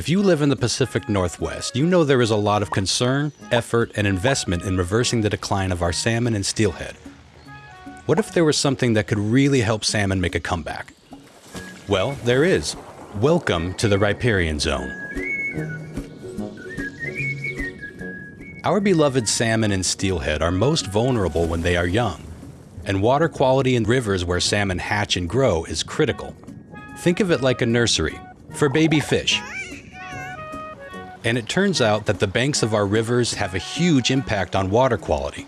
If you live in the Pacific Northwest, you know there is a lot of concern, effort, and investment in reversing the decline of our salmon and steelhead. What if there was something that could really help salmon make a comeback? Well, there is. Welcome to the riparian zone. Our beloved salmon and steelhead are most vulnerable when they are young, and water quality in rivers where salmon hatch and grow is critical. Think of it like a nursery for baby fish. And it turns out that the banks of our rivers have a huge impact on water quality.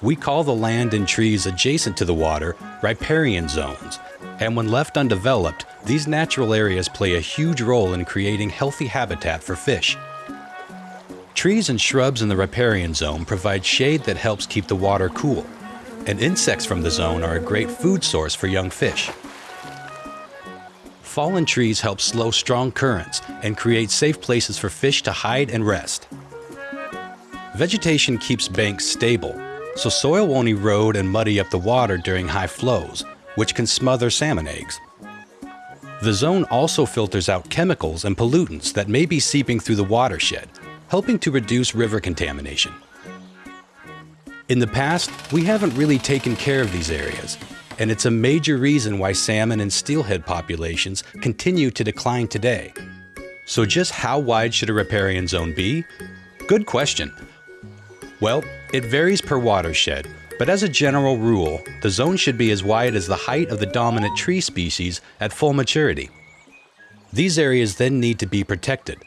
We call the land and trees adjacent to the water riparian zones, and when left undeveloped, these natural areas play a huge role in creating healthy habitat for fish. Trees and shrubs in the riparian zone provide shade that helps keep the water cool, and insects from the zone are a great food source for young fish. Fallen trees help slow strong currents and create safe places for fish to hide and rest. Vegetation keeps banks stable, so soil won't erode and muddy up the water during high flows, which can smother salmon eggs. The zone also filters out chemicals and pollutants that may be seeping through the watershed, helping to reduce river contamination. In the past, we haven't really taken care of these areas, and it's a major reason why salmon and steelhead populations continue to decline today. So just how wide should a riparian zone be? Good question. Well, it varies per watershed, but as a general rule, the zone should be as wide as the height of the dominant tree species at full maturity. These areas then need to be protected,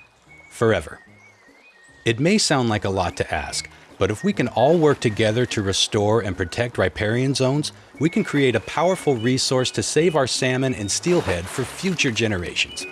forever. It may sound like a lot to ask, but if we can all work together to restore and protect riparian zones, we can create a powerful resource to save our salmon and steelhead for future generations.